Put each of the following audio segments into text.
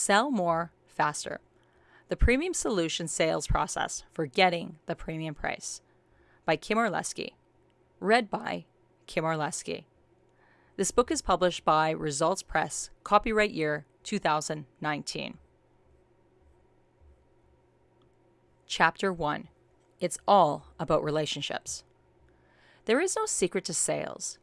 Sell more faster. The premium solution sales process for getting the premium price by Kim Orlesky. Read by Kim Orlesky. This book is published by Results Press, copyright year 2019. Chapter 1 It's All About Relationships. There is no secret to sales.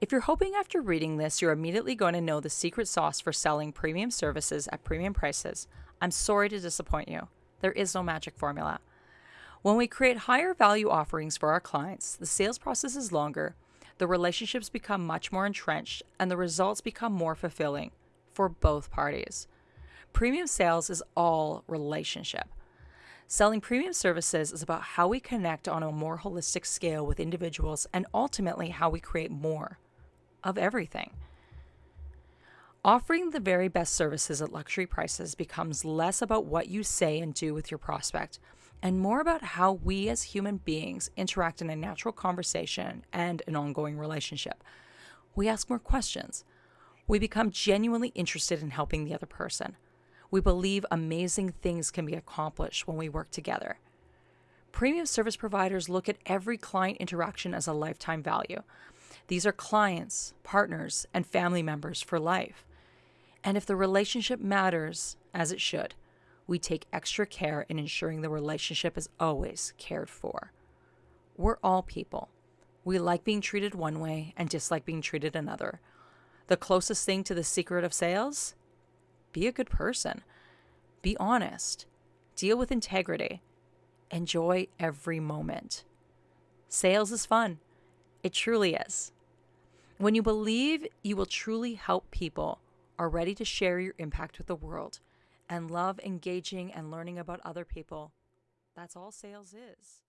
If you're hoping after reading this you're immediately going to know the secret sauce for selling premium services at premium prices, I'm sorry to disappoint you. There is no magic formula. When we create higher value offerings for our clients, the sales process is longer, the relationships become much more entrenched, and the results become more fulfilling for both parties. Premium sales is all relationship. Selling premium services is about how we connect on a more holistic scale with individuals and ultimately how we create more of everything. Offering the very best services at luxury prices becomes less about what you say and do with your prospect and more about how we as human beings interact in a natural conversation and an ongoing relationship. We ask more questions. We become genuinely interested in helping the other person. We believe amazing things can be accomplished when we work together. Premium service providers look at every client interaction as a lifetime value. These are clients, partners, and family members for life. And if the relationship matters, as it should, we take extra care in ensuring the relationship is always cared for. We're all people. We like being treated one way and dislike being treated another. The closest thing to the secret of sales? Be a good person. Be honest. Deal with integrity. Enjoy every moment. Sales is fun. It truly is. When you believe you will truly help people, are ready to share your impact with the world, and love engaging and learning about other people, that's all sales is.